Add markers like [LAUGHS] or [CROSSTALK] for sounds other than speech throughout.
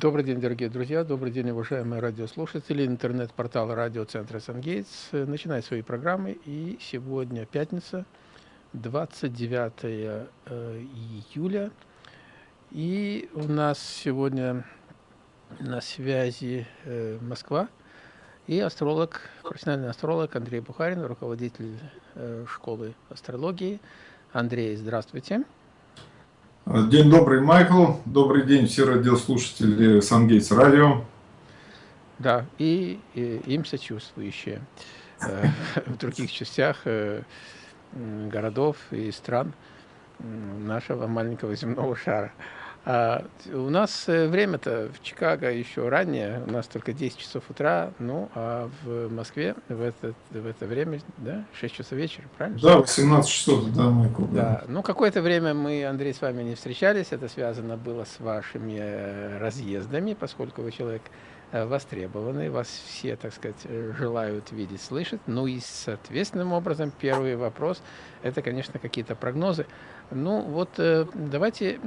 Добрый день, дорогие друзья, добрый день, уважаемые радиослушатели. Интернет-портал радиоцентра «Сангейтс» начинает свои программы. И сегодня пятница, 29 э, июля. И у нас сегодня на связи э, Москва и астролог, профессиональный астролог Андрей Бухарин, руководитель э, школы астрологии. Андрей, здравствуйте. Здравствуйте. День добрый, Майкл. Добрый день, все радиослушатели Сангейтс Радио. Да, и, и им сочувствующие э, в других частях э, городов и стран нашего маленького земного шара. А у нас э, время-то в Чикаго еще раннее, у нас только 10 часов утра, ну, а в Москве в это, в это время, да, 6 часов вечера, правильно? Да, 18 часов, да, Майкл. Да, да. ну, какое-то время мы, Андрей, с вами не встречались, это связано было с вашими э, разъездами, поскольку вы человек Э, востребованы, вас все, так сказать, желают видеть, слышать. Ну и, соответственным образом, первый вопрос – это, конечно, какие-то прогнозы. Ну вот э, давайте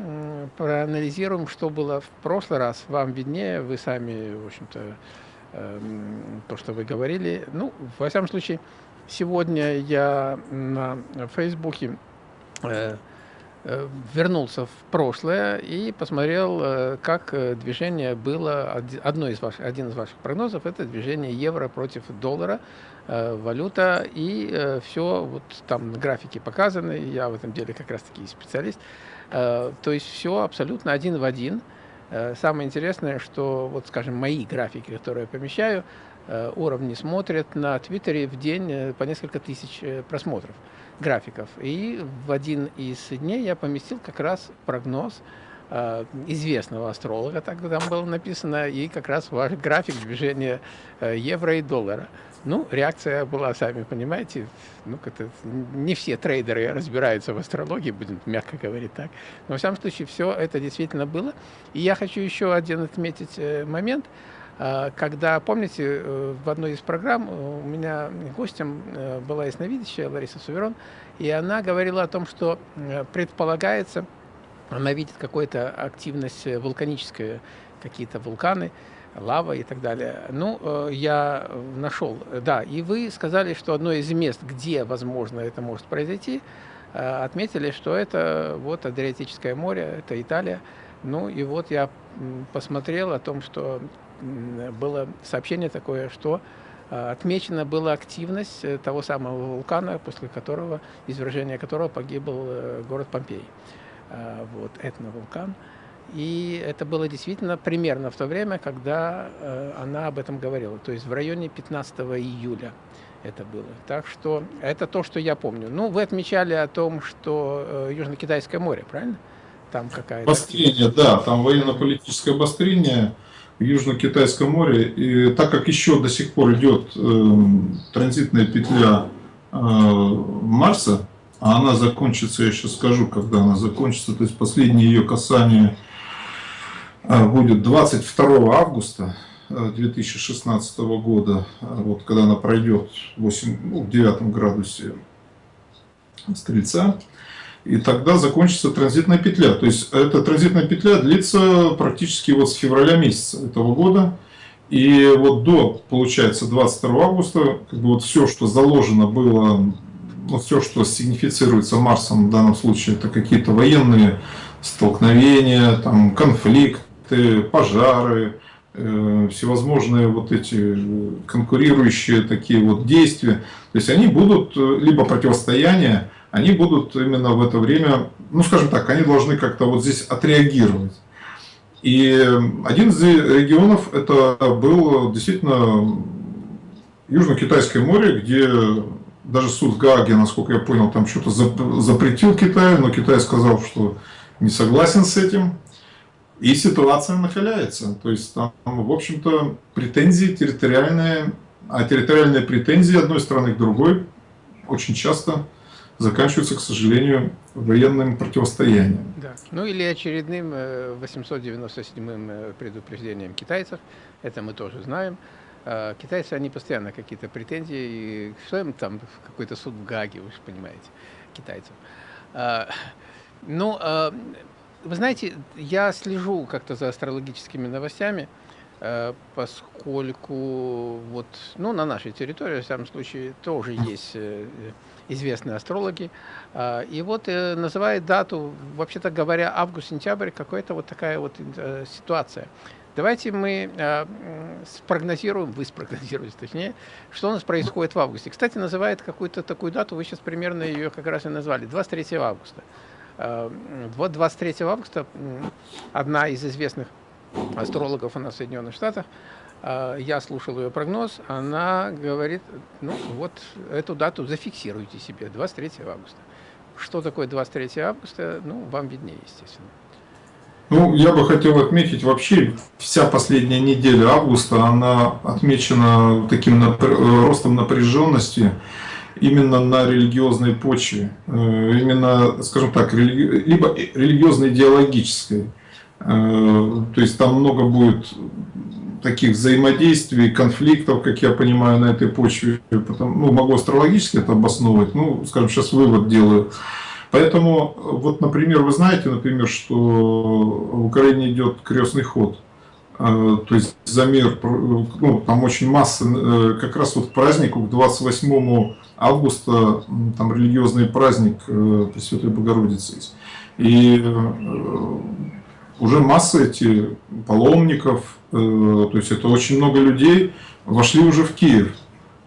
проанализируем, что было в прошлый раз. Вам виднее, вы сами, в общем-то, эм, то, что вы говорили. Ну, во всяком случае, сегодня я на Фейсбуке Э, вернулся в прошлое и посмотрел, э, как э, движение было, одно из ваших, один из ваших прогнозов, это движение евро против доллара, валюта, и все, вот там на графике показаны, я в этом деле как раз-таки специалист, то есть все абсолютно один в один. Самое интересное, что, вот скажем, мои графики, которые я помещаю, уровни смотрят на Твиттере в день по несколько тысяч просмотров графиков. И в один из дней я поместил как раз прогноз э, известного астролога, так там было написано, и как раз ваш график движения э, евро и доллара. Ну, реакция была, сами понимаете, ну, как-то не все трейдеры разбираются в астрологии, будем мягко говорить так. Но, в всяком случае, все это действительно было. И я хочу еще один отметить э, момент – когда, помните, э, в одной из программ э, у меня гостем э, была ясновидящая Лариса Суверон, и она говорила о том, что предполагается, она видит какую-то активность вулканическую, какие-то вулканы, лава и так далее. Ну, я нашел, да, и вы сказали, что одно из мест, где, возможно, это может произойти, отметили, что это вот Адриатическое море, это Италия. Ну, и вот я посмотрел о том, что было сообщение такое, что а, отмечена была активность э, того самого вулкана, после которого, извержения которого погиб э, город Помпей. А, вот, этновулкан. И это было действительно примерно в то время, когда э, она об этом говорила, то есть в районе 15 июля это было. Так что это то, что я помню. Ну, вы отмечали о том, что Южно-Китайское море, правильно? Там какая-то... Обострение, да, там военно-политическое обострение Южно-Китайском море. И так как еще до сих пор идет э, транзитная петля э, Марса, а она закончится, я сейчас скажу, когда она закончится, то есть последнее ее касание э, будет 22 августа 2016 э, года, вот когда она пройдет 8, ну, в 9 градусе Стрельца, и тогда закончится транзитная петля. То есть эта транзитная петля длится практически вот с февраля месяца этого года. И вот до, получается, 22 августа, как бы вот все, что заложено было, ну, все, что сигнифицируется Марсом в данном случае, это какие-то военные столкновения, там, конфликты, пожары, э, всевозможные вот эти конкурирующие такие вот действия. То есть они будут, э, либо противостояние, они будут именно в это время, ну скажем так, они должны как-то вот здесь отреагировать. И один из регионов это был действительно Южно-Китайское море, где даже суд в Гааге, насколько я понял, там что-то запретил Китаю, но Китай сказал, что не согласен с этим. И ситуация накаляется. То есть там, в общем-то, претензии территориальные, а территориальные претензии одной страны к другой очень часто заканчиваются, к сожалению, военным противостоянием. Да. Ну или очередным 897-м э, э, предупреждением китайцев, это мы тоже знаем. А, китайцы, они постоянно какие-то претензии, и что им там, какой-то суд в Гаге, вы же понимаете, китайцев. А, ну, а, вы знаете, я слежу как-то за астрологическими новостями, поскольку вот, ну, на нашей территории, в самом случае, тоже есть э, известные астрологи. А, и вот называет дату, вообще-то говоря, август-сентябрь, какая-то вот такая вот ситуация. Давайте мы э, спрогнозируем, вы спрогнозируете точнее, что у нас происходит в августе. Кстати, называет какую-то такую дату, вы сейчас примерно ее как раз и назвали, 23 августа. Э, вот 23 августа одна из известных астрологов у нас в Соединенных Штатах, э, я слушал ее прогноз, она говорит, ну вот эту дату зафиксируйте себе, 23 августа. Что такое 23 августа, ну, вам виднее, естественно. Ну, я бы хотел отметить, вообще вся последняя неделя августа, она отмечена таким ростом напряженности именно на религиозной почве, э, именно, скажем так, религи... либо религиозно-идеологической. Э, то есть там много будет таких взаимодействий, конфликтов, как я понимаю, на этой почве. Потом, ну, могу астрологически это обосновывать, ну, скажем, сейчас вывод делаю. Поэтому, вот, например, вы знаете, например, что в Украине идет крестный ход. А, то есть за мир, ну, там очень масса, э, как раз вот празднику, к 28 августа, там религиозный праздник э, Пресвятой Богородицы. И э, уже масса эти паломников, то есть это очень много людей, вошли уже в Киев.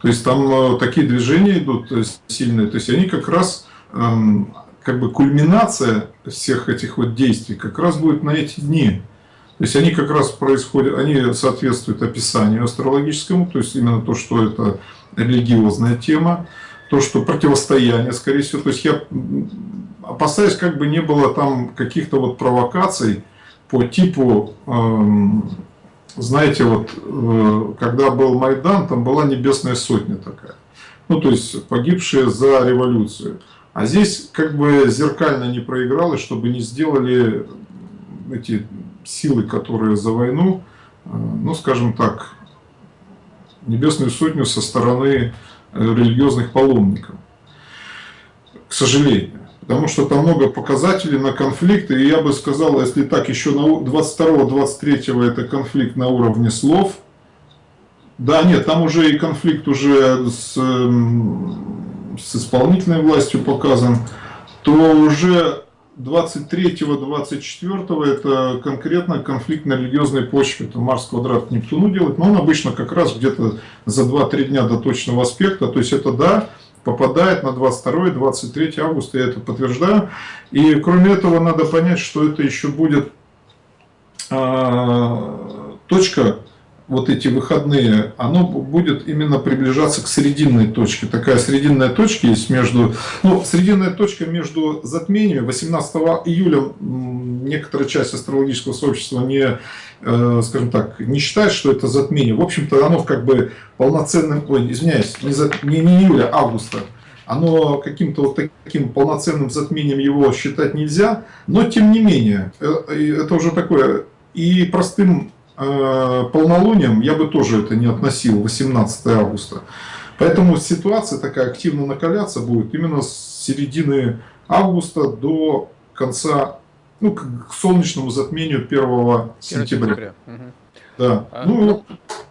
То есть там такие движения идут сильные, то есть они как раз эм, как бы кульминация всех этих вот действий как раз будет на эти дни. То есть они как раз происходят, они соответствуют описанию астрологическому, то есть именно то, что это религиозная тема, то, что противостояние, скорее всего. То есть я опасаюсь, как бы не было там каких-то вот провокаций по типу, эм, знаете, вот э, когда был Майдан, там была небесная сотня такая. Ну, то есть погибшие за революцию. А здесь как бы зеркально не проигралось, чтобы не сделали эти силы, которые за войну, э, ну скажем так, небесную сотню со стороны э, религиозных паломников. К сожалению. Потому что там много показателей на конфликты. И я бы сказал, если так, еще на 22-23 это конфликт на уровне слов. Да, нет, там уже и конфликт уже с с исполнительной властью показан, то уже 23-24 это конкретно конфликт на религиозной почве. Это Марс квадрат к Нептуну делает, но он обычно как раз где-то за 2-3 дня до точного аспекта. То есть это да, попадает на 22-23 августа, я это подтверждаю. И кроме этого надо понять, что это еще будет а, точка вот эти выходные, оно будет именно приближаться к срединной точке. Такая срединная точка есть между, ну, срединная точка между затмениями. 18 июля некоторая часть астрологического сообщества не, э, скажем так, не считает, что это затмение. В общем-то, оно как бы полноценным, ой, извиняюсь, не, за, не, не июля, а августа. Оно каким-то вот таким полноценным затмением его считать нельзя, но тем не менее, э, это уже такое и простым полнолунием я бы тоже это не относил, 18 августа. Поэтому ситуация такая активно накаляться будет именно с середины августа до конца, ну, к солнечному затмению 1 сентября. сентября. Угу. Да, а, ну, ну,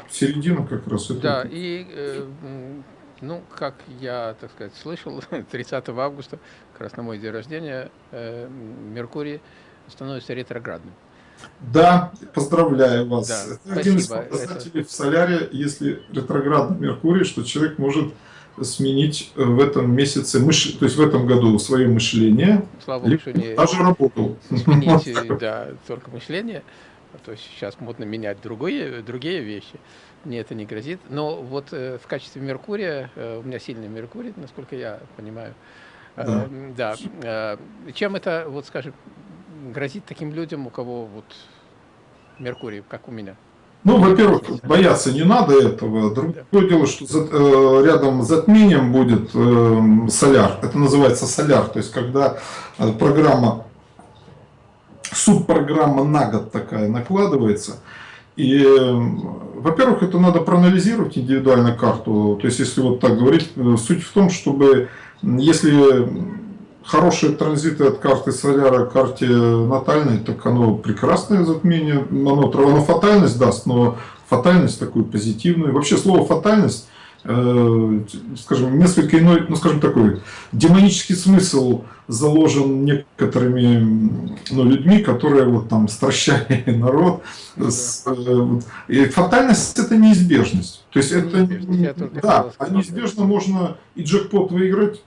середина как раз. Это да, и, э, ну, как я, так сказать, слышал, [LAUGHS] 30 августа, как раз на мой день рождения, э, Меркурий становится ретроградным. Да, поздравляю вас. Да, Это один из показателей Это... в соляре, если ретроградный Меркурий, что человек может сменить э, в этом месяце, мыш... то есть в этом году свое мышление, Слава Богу, что не даже работу. Сменить, да, только мышление, а то есть сейчас модно менять другие, другие вещи, мне это не грозит. Но вот э, в качестве Меркурия, э, у меня сильный Меркурий, насколько я понимаю, да. Э, да. Э, чем это, вот скажем, грозит таким людям, у кого вот Меркурий, как у меня? Ну, во-первых, бояться не надо этого. Другое да. дело, что за, э, рядом с затмением будет э, соляр. Это называется соляр. То есть, когда э, программа, субпрограмма на год такая накладывается. И, э, во-первых, это надо проанализировать индивидуально карту. То есть, если вот так говорить, э, суть в том, чтобы, если хорошие транзиты от карты соляра к карте натальной, так оно прекрасное затмение, оно, оно фатальность даст, но фатальность такую позитивную. Вообще слово фатальность, э, скажем, несколько иной, ну скажем такой, демонический смысл заложен некоторыми ну, людьми, которые вот там стращали [LAUGHS] народ. С, э, и фатальность это неизбежность. То есть это, да, а неизбежно можно и джекпот выиграть,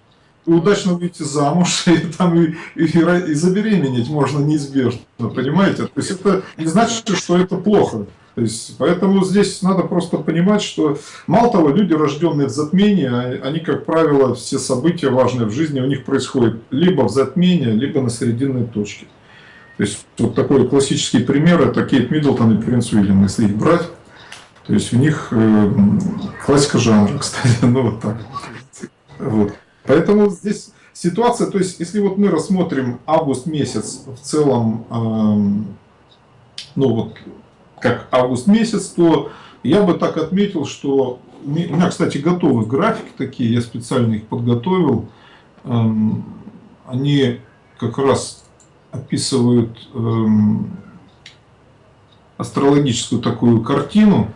удачно выйти замуж, [LAUGHS] и, там, и, и, и забеременеть можно неизбежно, понимаете? То есть это не значит, что это плохо. То есть, поэтому здесь надо просто понимать, что мало того, люди, рожденные в затмении, а, они, как правило, все события важные в жизни у них происходят либо в затмении, либо на срединной точке. То есть, вот такой классический пример, это Кейт Миддлтон и Принц Уильям, если их брать. То есть, у них э, классика жанра, [LAUGHS] кстати, ну вот так. Вот. Поэтому здесь ситуация, то есть, если вот мы рассмотрим август месяц в целом, э, ну вот как август месяц, то я бы так отметил, что у меня, кстати, готовы графики такие, я специально их подготовил. Эм, они как раз описывают эм, астрологическую такую картину,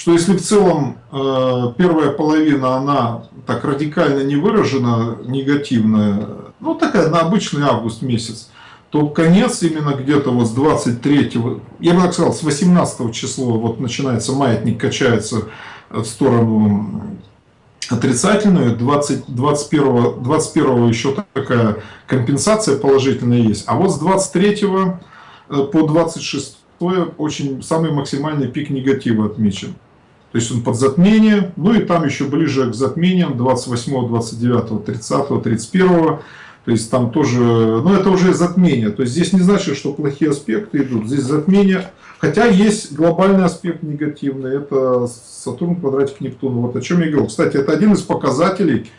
что если в целом э, первая половина, она так радикально не выражена, негативная, ну такая на обычный август месяц, то конец именно где-то вот с 23, я бы так сказал, с 18 числа вот начинается маятник, качается в сторону отрицательную, 20, 21, 21 еще такая компенсация положительная есть, а вот с 23 э, по 26 очень самый максимальный пик негатива отмечен. То есть он под затмение, ну и там еще ближе к затмениям 28, 29, 30, 31 то есть там тоже, ну это уже затмение. То есть здесь не значит, что плохие аспекты идут. Здесь затмение, хотя есть глобальный аспект негативный. Это Сатурн квадратик Нептуна. Вот о чем я говорил. Кстати, это один из показателей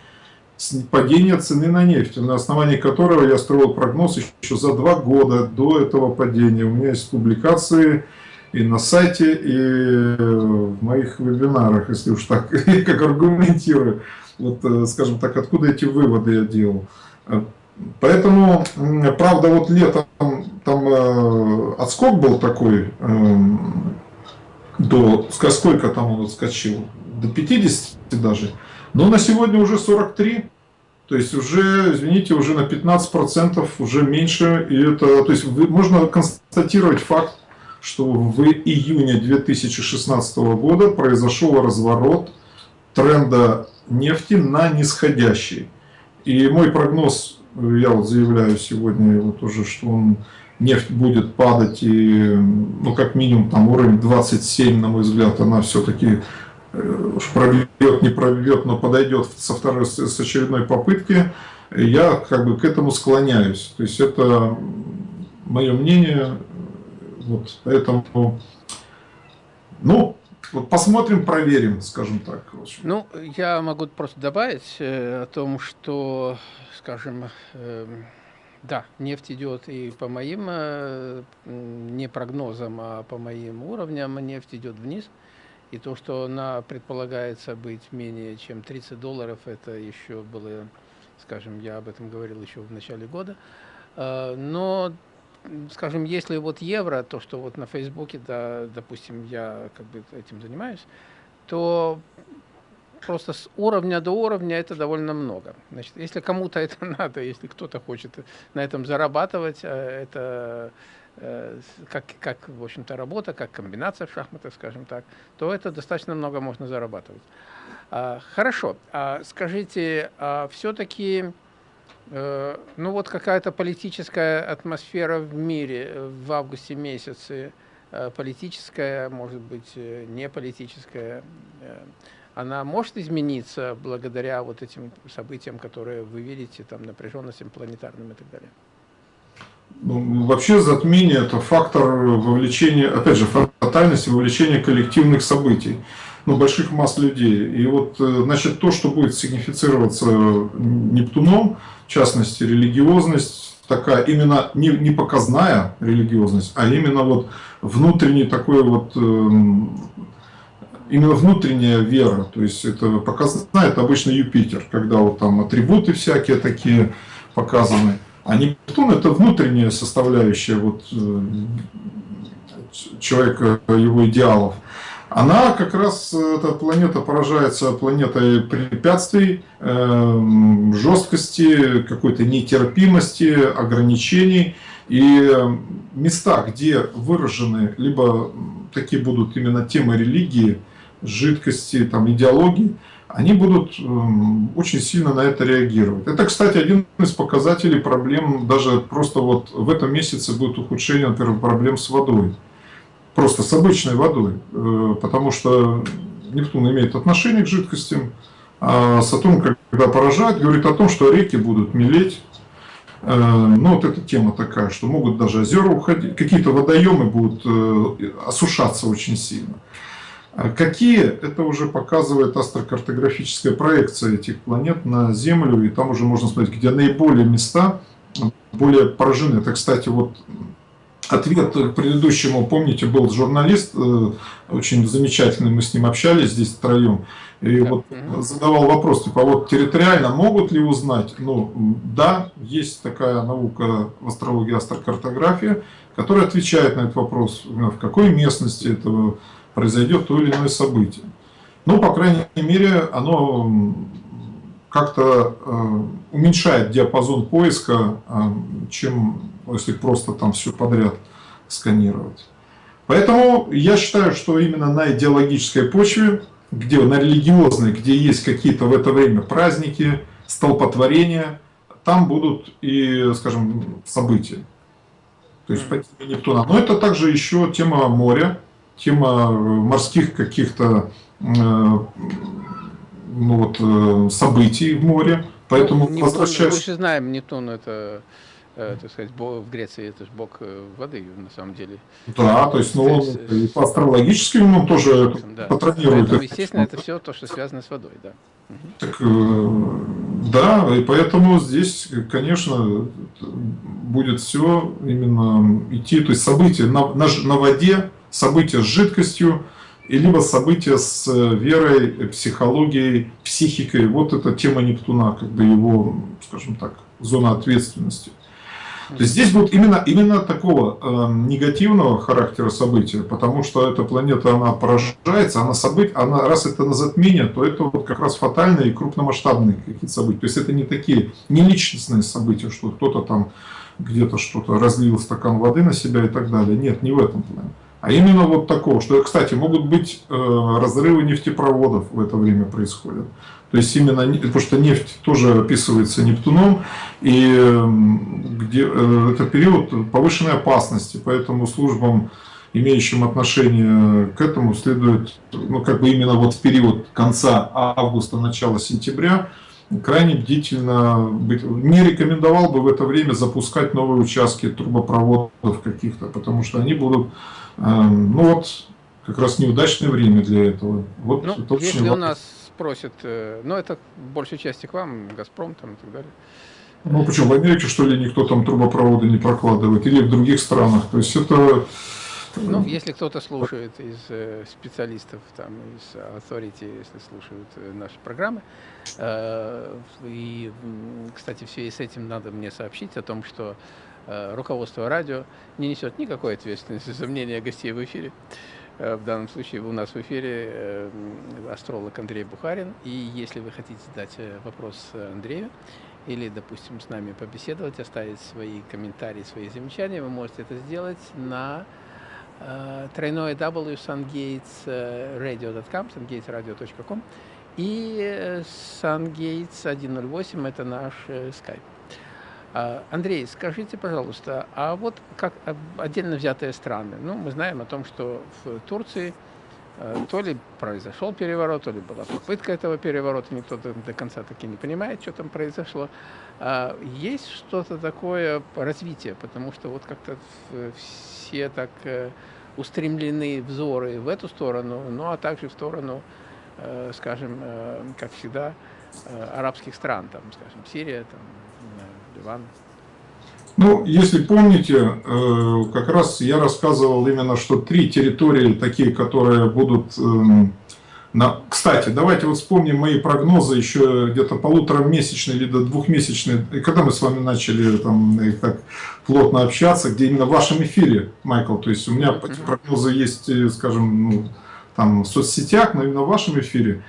падения цены на нефть, на основании которого я строил прогноз еще за два года до этого падения. У меня есть публикации и на сайте, и в моих вебинарах, если уж так, [LAUGHS] как аргументирую. Вот, э, скажем так, откуда эти выводы я делал. Поэтому, правда, вот летом там э, отскок был такой, э, до, сколько там он отскочил, до 50 даже, но на сегодня уже 43, то есть уже, извините, уже на 15% уже меньше, и это, то есть можно констатировать факт, что в июне 2016 года произошел разворот тренда нефти на нисходящий. И мой прогноз, я вот заявляю сегодня вот уже, что он, нефть будет падать, и, ну, как минимум, там уровень 27, на мой взгляд, она все-таки э, уж пробьет, не пробьет, но подойдет со второй, с очередной попытки, я как бы к этому склоняюсь. То есть это мое мнение, вот, поэтому, ну, вот посмотрим, проверим, скажем так. Ну, я могу просто добавить э, о том, что, скажем, э, да, нефть идет и по моим, э, не прогнозам, а по моим уровням, нефть идет вниз. И то, что она предполагается быть менее чем 30 долларов, это еще было, скажем, я об этом говорил еще в начале года. Э, но скажем, если вот евро, то, что вот на Фейсбуке, да, допустим, я как бы этим занимаюсь, то просто с уровня до уровня это довольно много. Значит, если кому-то это [LAUGHS] надо, если кто-то хочет на этом зарабатывать, э, это э, как, как в общем-то, работа, как комбинация в шахматах, скажем так, то это достаточно много можно зарабатывать. А, хорошо, а скажите, а все-таки ну вот какая-то политическая атмосфера в мире э, в августе месяце, э, политическая, может быть, не политическая, она может измениться благодаря вот этим событиям, которые вы видите, там, напряженностям планетарным и так далее? Ну, вообще затмение – это фактор вовлечения, опять же, фатальности вовлечения коллективных событий, ну, больших масс людей. И вот, значит, то, что будет сигнифицироваться Нептуном – в частности, религиозность такая, именно не, не показная религиозность, а именно вот внутренний такой вот, эм, именно внутренняя вера, то есть это показная, это обычно Юпитер, когда вот там атрибуты всякие такие, показаны. А Нептун это внутренняя составляющая вот, э, человека, его идеалов. Она как раз, эта планета поражается планетой препятствий, э, жесткости, какой-то нетерпимости, ограничений. И места, где выражены, либо такие будут именно темы религии, жидкости, там, идеологии, они будут эм, очень сильно на это реагировать. Это, кстати, один из показателей проблем, даже просто вот в этом месяце будет ухудшение, например, проблем с водой. Просто с обычной водой, э, потому что Нептун имеет отношение к жидкостям, а Сатурн, когда поражает, говорит о том, что реки будут мелеть. Э, ну, вот эта тема такая, что могут даже озера уходить, какие-то водоемы будут э, осушаться очень сильно. А какие, это уже показывает астрокартографическая проекция этих планет на Землю, и там уже можно смотреть, где наиболее места более поражены. Это, кстати, вот ответ к предыдущему, помните, был журналист, э, очень замечательный, мы с ним общались здесь втроем, и вот задавал вопрос, типа, вот территориально могут ли узнать? Ну, да, есть такая наука в астрологии, астрокартография, которая отвечает на этот вопрос, в какой местности этого произойдет то или иное событие. Ну, по крайней мере, оно как-то э, уменьшает диапазон поиска, э, чем если просто там все подряд сканировать. Поэтому я считаю, что именно на идеологической почве, где на религиозной, где есть какие-то в это время праздники, столпотворения, там будут и, скажем, события. То есть по теме Нептуна. Но это также еще тема моря, тема э, морских каких-то э, ну, вот, э, событий в море. Поэтому ну, возвращаясь... Мы же знаем, Нептун это так сказать, в Греции это же бог воды, на самом деле. Да, то есть, ну, он и по астрологическим он тоже да. патронирует. Поэтому, естественно, это все то, что связано с водой, да. Так, да, и поэтому здесь, конечно, будет все именно идти, то есть события на, на, на воде, события с жидкостью, и либо события с э, верой, психологией, психикой. Вот эта тема Нептуна, бы его, скажем так, зона ответственности. То есть здесь будет именно, именно такого э, негативного характера события, потому что эта планета, она поражается, она события, она, раз это на затмение, то это вот как раз фатальные и крупномасштабные какие-то события. То есть это не такие, не личностные события, что кто-то там где-то что-то разлил стакан воды на себя и так далее. Нет, не в этом плане. А именно вот такого, что, кстати, могут быть э, разрывы нефтепроводов в это время происходят. То есть именно, потому что нефть тоже описывается Нептуном, и эм, где, э, это период повышенной опасности, поэтому службам, имеющим отношение к этому, следует, ну как бы именно вот в период конца августа, начала сентября, крайне бдительно быть. Не рекомендовал бы в это время запускать новые участки трубопроводов каких-то, потому что они будут ну вот, как раз неудачное время для этого. Вот ну, это если у нас спросят, э, ну это в большей части к вам, Газпром там и так далее. Ну почему, в Америке что ли никто там трубопроводы не прокладывает, или в других странах, то есть это... Ну, если кто-то слушает из э, специалистов, там, из authority, если слушают э, наши программы, и, кстати, в связи с этим надо мне сообщить о том, что руководство радио не несет никакой ответственности за мнение гостей в эфире. Э, в данном случае у нас в эфире э, астролог Андрей Бухарин. И если вы хотите задать вопрос Андрею, или, допустим, с нами побеседовать, оставить свои комментарии, свои замечания, вы можете это сделать на тройное w sungatesradio.com, sungatesradio.com и sungates 108 это наш скайп. А, Андрей, скажите, пожалуйста, а вот как отдельно взятые страны, ну, мы знаем о том, что в Турции э, то ли произошел переворот, то ли была попытка этого переворота, никто до конца таки не понимает, что там произошло. А есть что-то такое развитие, потому что вот как-то все так э, устремлены взоры в эту сторону, ну а также в сторону, э, скажем, как всегда, арабских стран, там, скажем, Сирия, там, Иван? Ну, если помните, э, как раз я рассказывал именно, что три территории такие, которые будут эм, На... Кстати, давайте вот вспомним мои прогнозы еще где-то полуторамесячные или до двухмесячные, когда мы с вами начали там так плотно общаться, где именно в вашем эфире, Майкл, то есть у меня прогнозы есть, э, скажем, ну, там в соцсетях, но именно в вашем эфире,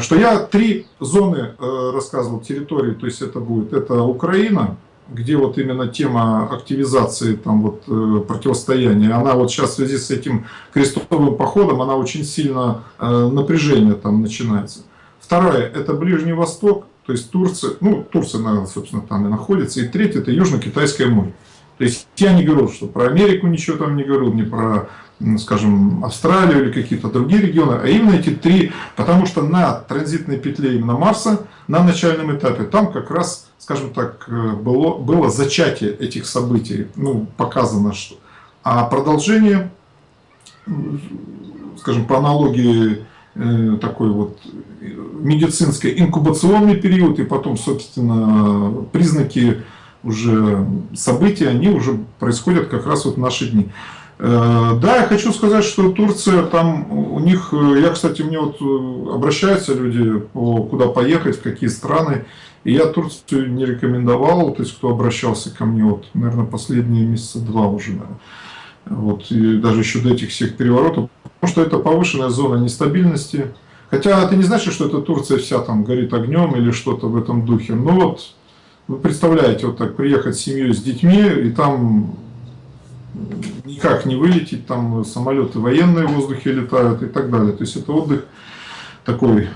что я три зоны э, рассказывал, территории, то есть это будет, это Украина, где вот именно тема активизации там вот э, противостояния, она вот сейчас в связи с этим крестовым походом, она очень сильно э, напряжение там начинается. Вторая это Ближний Восток, то есть Турция, ну Турция, наверное, собственно, там и находится. И третье это Южно-Китайское море. То есть я не говорю, что про Америку ничего там не говорю, не про, скажем, Австралию или какие-то другие регионы, а именно эти три, потому что на транзитной петле именно Марса, на начальном этапе, там как раз скажем так, э, было, было зачатие этих событий, ну, показано, что... А продолжение, скажем, по аналогии э, такой вот медицинской инкубационный период, и потом, собственно, признаки уже события, они уже происходят как раз вот в наши дни. Э, да, я хочу сказать, что Турция, там у них, я, кстати, мне вот обращаются люди, куда поехать, в какие страны, и я Турцию не рекомендовал, то есть кто обращался ко мне, вот, наверное, последние месяца два уже, наверное. Вот, и даже еще до этих всех переворотов, потому что это повышенная зона нестабильности. Хотя это не значит, что эта Турция вся там горит огнем или что-то в этом духе. Но вот, вы представляете, вот так приехать с семьей, с детьми, и там никак не вылететь, там самолеты военные в воздухе летают и так далее. То есть это отдых такой...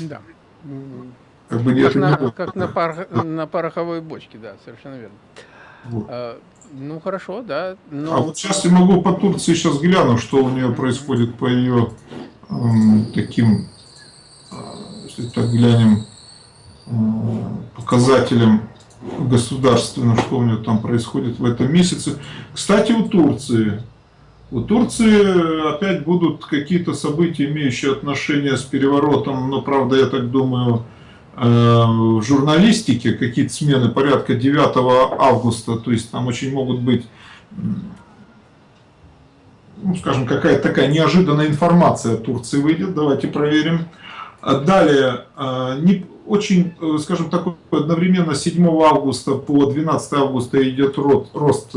Да. Как, бы как, на, не как на, пар, на пороховой бочке, да, совершенно верно. Вот. А, ну хорошо, да. Но... А вот сейчас я могу по Турции сейчас гляну, что у нее происходит по ее эм, таким, э, если так глянем, э, показателям государственным, что у нее там происходит в этом месяце. Кстати, у Турции. У Турции опять будут какие-то события, имеющие отношение с переворотом, но, правда, я так думаю, Э, в журналистике какие-то смены порядка 9 августа, то есть там очень могут быть, ну, скажем, какая-то такая неожиданная информация о Турции выйдет, давайте проверим. Далее, э, не, очень, э, скажем, такой одновременно 7 августа по 12 августа идет рост, рост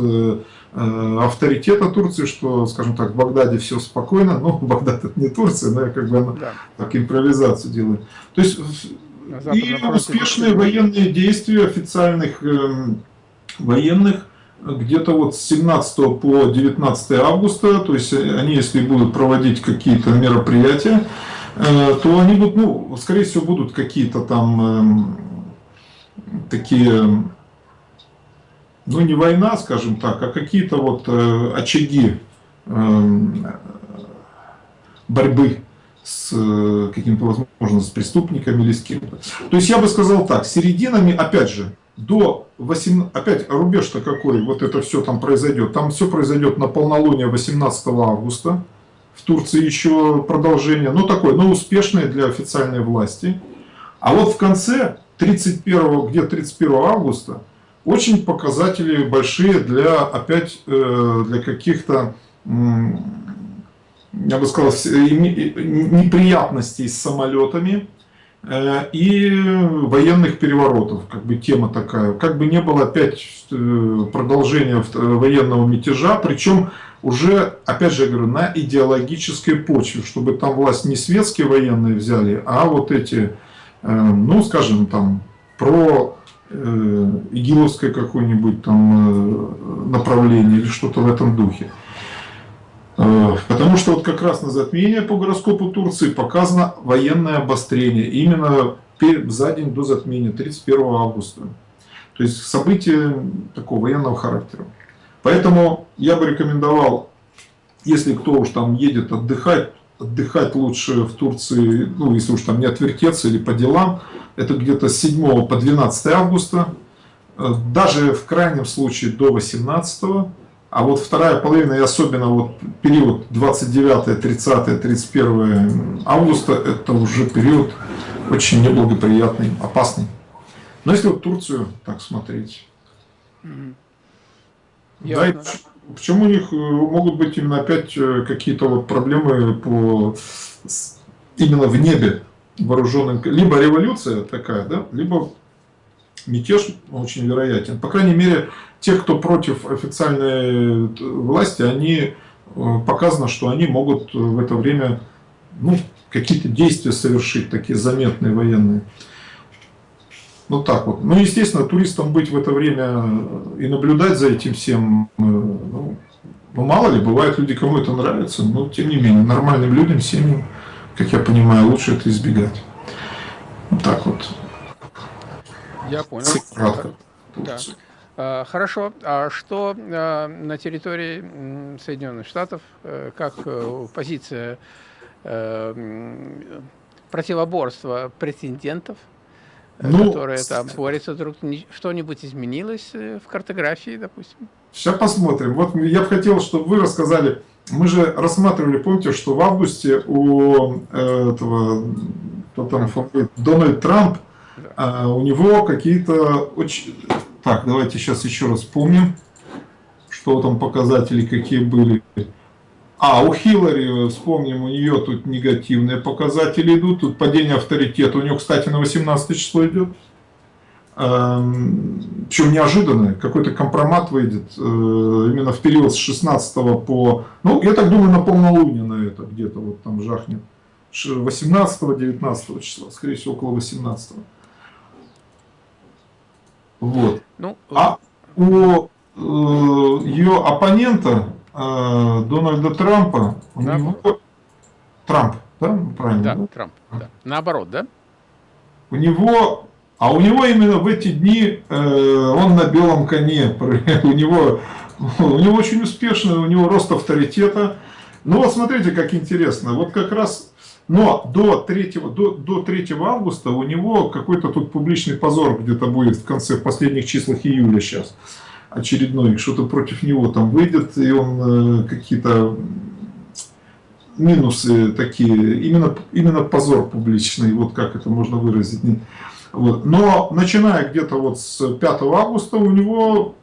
авторитета Турции, что, скажем так, в Багдаде все спокойно, ну, [LAUGHS] Багдад это не Турция, но я как бы да. так импровизацию делаю. То есть и успешные военные действия официальных э, военных где-то вот с 17 по 19 августа, то есть они, если будут проводить какие-то мероприятия, э, то они будут, ну, скорее всего, будут какие-то там э, такие, ну, не война, скажем так, а какие-то вот э, очаги э, борьбы с э, каким-то, возможно, с преступниками или с кем-то. То есть я бы сказал так, серединами, опять же, до 8, опять рубеж-то какой, вот это все там произойдет. Там все произойдет на полнолуние 18 августа. В Турции еще продолжение, ну такое, но успешное для официальной власти. А вот в конце 31, где 31 августа, очень показатели большие для, опять, э, для каких-то я бы сказал, неприятностей с самолетами э, и военных переворотов, как бы тема такая. Как бы не было опять э, продолжения военного мятежа, причем уже, опять же, говорю, на идеологической почве, чтобы там власть не светские военные взяли, а вот эти, ну, скажем, там, про игиловское какое-нибудь там направление или что-то в этом духе. Э, потому что вот как раз на затмение по гороскопу Турции показано военное обострение. Именно за день до затмения, 31 августа. То есть событие такого военного характера. Поэтому я бы рекомендовал, если кто уж там едет отдыхать, отдыхать лучше в Турции, ну если уж там не отвертеться или по делам, это где-то с 7 по 12 августа, э, даже в крайнем случае до 18 а вот вторая половина, и особенно вот период 29, 30, 31 августа, это уже период очень неблагоприятный, опасный. Но если вот Турцию так смотреть, Ясно. Почему у них могут быть именно опять какие-то вот проблемы по именно в небе вооруженным, либо революция такая, да, либо мятеж очень вероятен. По крайней мере, те, кто против официальной власти, они показано, что они могут в это время ну, какие-то действия совершить, такие заметные военные. Вот так вот. Ну, естественно, туристам быть в это время и наблюдать за этим всем, э, ну, ну мало ли, бывают люди, кому это нравится, но тем не менее, нормальным людям, семьям, как я понимаю, лучше это избегать. Вот так вот. Я понял. Кратко. Да. А, хорошо. А что а, на территории Соединенных Штатов, э, как э, позиция противоборства претендентов ну, которые там борются друг что-нибудь изменилось э, в картографии, допустим? Сейчас посмотрим. Вот я бы хотел, чтобы вы рассказали. Мы же рассматривали, помните, что в августе у э, этого кто там, Дональд Трамп, да. у него какие-то очень... Так, давайте сейчас еще раз вспомним, что там показатели какие были. А, у Хиллари, вспомним, у нее тут негативные показатели идут, тут падение авторитета. У нее, кстати, на 18 число идет. Эм, Причем неожиданное, какой-то компромат выйдет э, именно в период с 16 по... Ну, я так думаю, на полнолуние на это где-то вот там жахнет. 18-19 числа, скорее всего, около 18 -го. Вот. Ну, а у э, ее оппонента э, Дональда Трампа, у да. него... Трамп, да? Правильно, да, да? Трамп, да. Наоборот, да? У него... А у него именно в эти дни э, он на белом коне. [LAUGHS] У него, у него очень успешно, у него рост авторитета. Ну вот смотрите, как интересно. Вот как раз но до 3, до, до 3 августа у него какой-то тут публичный позор где-то будет в конце, в последних числах июля сейчас очередной, что-то против него там выйдет, и он э, какие-то минусы такие, именно, именно позор публичный, вот как это можно выразить. Вот. Но начиная где-то вот с 5 августа у него